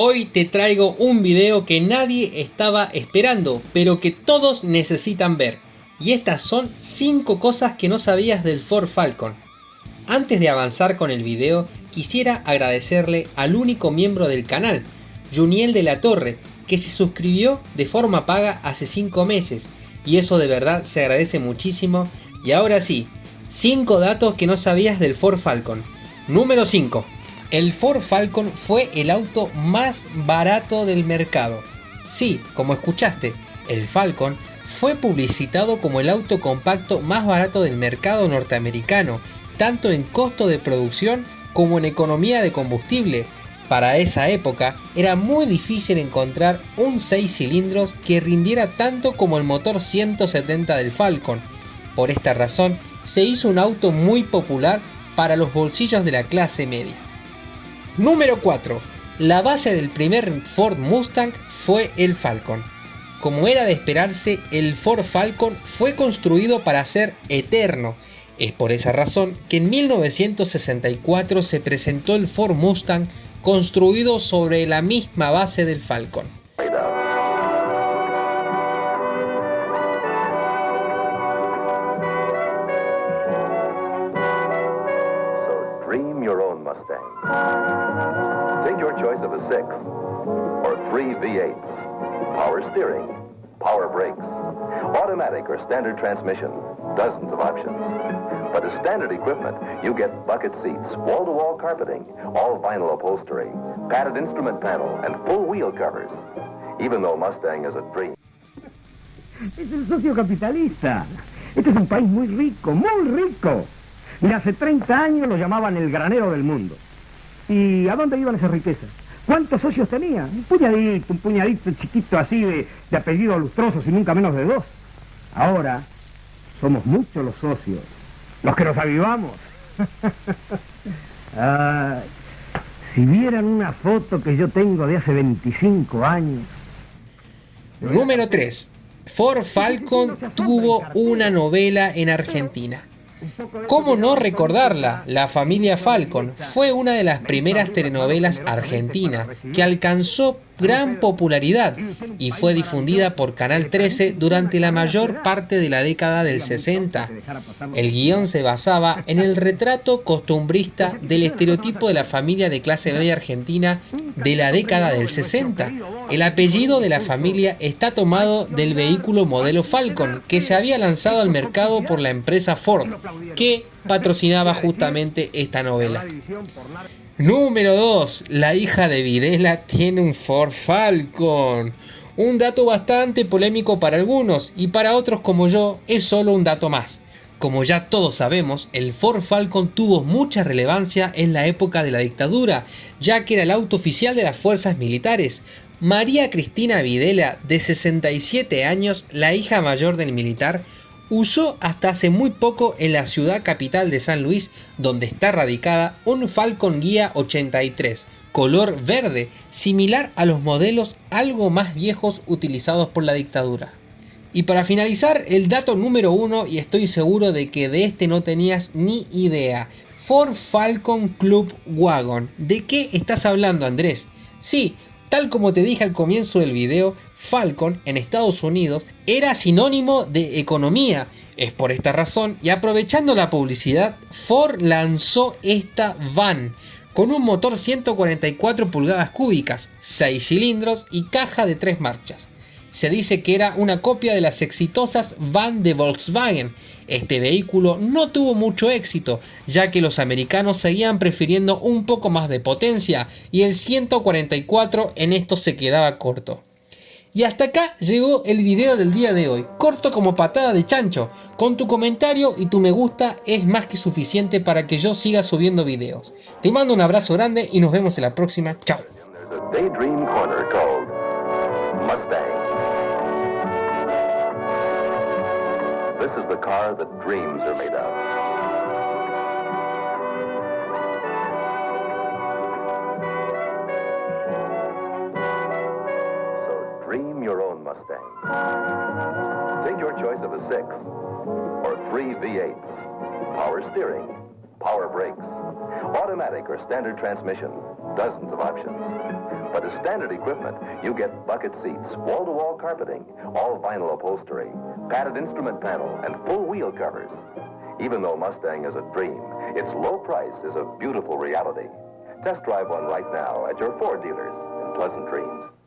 Hoy te traigo un video que nadie estaba esperando, pero que todos necesitan ver. Y estas son 5 cosas que no sabías del Ford Falcon. Antes de avanzar con el video, quisiera agradecerle al único miembro del canal, Juniel de la Torre, que se suscribió de forma paga hace 5 meses. Y eso de verdad se agradece muchísimo. Y ahora sí, 5 datos que no sabías del Ford Falcon. Número 5. El Ford Falcon fue el auto más barato del mercado. Sí, como escuchaste, el Falcon fue publicitado como el auto compacto más barato del mercado norteamericano, tanto en costo de producción como en economía de combustible. Para esa época era muy difícil encontrar un 6 cilindros que rindiera tanto como el motor 170 del Falcon. Por esta razón se hizo un auto muy popular para los bolsillos de la clase media. Número 4. La base del primer Ford Mustang fue el Falcon. Como era de esperarse, el Ford Falcon fue construido para ser eterno. Es por esa razón que en 1964 se presentó el Ford Mustang construido sobre la misma base del Falcon. 6 or three V8s. Power steering, power brakes, automatic or standard transmission, dozens of options. But as standard equipment, you get bucket seats, wall-to-wall carpeting, all vinyl upholstery, padded instrument panel, and full wheel covers. Even though Mustang is a dream. Es el socio capitalista. Este es un país muy rico, muy rico. Y hace 30 años lo llamaban el granero del mundo. ¿Y a dónde iban esas riquezas? ¿Cuántos socios tenía? Un puñadito, un puñadito chiquito así de, de apellidos lustrosos y nunca menos de dos. Ahora somos muchos los socios, los que nos avivamos. si vieran una foto que yo tengo de hace 25 años. Número 3. Ford Falcon tuvo una novela en Argentina. ¿Cómo no recordarla? La familia Falcon fue una de las primeras telenovelas argentinas que alcanzó gran popularidad y fue difundida por Canal 13 durante la mayor parte de la década del 60. El guion se basaba en el retrato costumbrista del estereotipo de la familia de clase media argentina de la década del 60. El apellido de la familia está tomado del vehículo modelo Falcon que se había lanzado al mercado por la empresa Ford, que patrocinaba justamente esta novela. Número 2. La hija de Videla tiene un Ford Falcon. Un dato bastante polémico para algunos y para otros como yo es solo un dato más. Como ya todos sabemos, el Ford Falcon tuvo mucha relevancia en la época de la dictadura, ya que era el auto oficial de las fuerzas militares. María Cristina Videla, de 67 años, la hija mayor del militar, usó hasta hace muy poco en la ciudad capital de San Luis, donde está radicada, un Falcon Guía 83, color verde, similar a los modelos algo más viejos utilizados por la dictadura. Y para finalizar, el dato número uno, y estoy seguro de que de este no tenías ni idea, Ford Falcon Club Wagon. ¿De qué estás hablando Andrés? Sí, Tal como te dije al comienzo del video, Falcon en Estados Unidos era sinónimo de economía. Es por esta razón y aprovechando la publicidad, Ford lanzó esta van con un motor 144 pulgadas cúbicas, 6 cilindros y caja de 3 marchas se dice que era una copia de las exitosas van de Volkswagen. Este vehículo no tuvo mucho éxito, ya que los americanos seguían prefiriendo un poco más de potencia y el 144 en esto se quedaba corto. Y hasta acá llegó el video del día de hoy, corto como patada de chancho. Con tu comentario y tu me gusta es más que suficiente para que yo siga subiendo videos. Te mando un abrazo grande y nos vemos en la próxima. Chao. Car that dreams are made of. So dream your own Mustang. Take your choice of a 6 or three V8s. Power steering, power brakes. Automatic or standard transmission, dozens of options. But as standard equipment, you get bucket seats, wall-to-wall carpeting, all vinyl upholstery, padded instrument panel, and full wheel covers. Even though Mustang is a dream, its low price is a beautiful reality. Test drive one right now at your Ford dealers in Pleasant Dreams.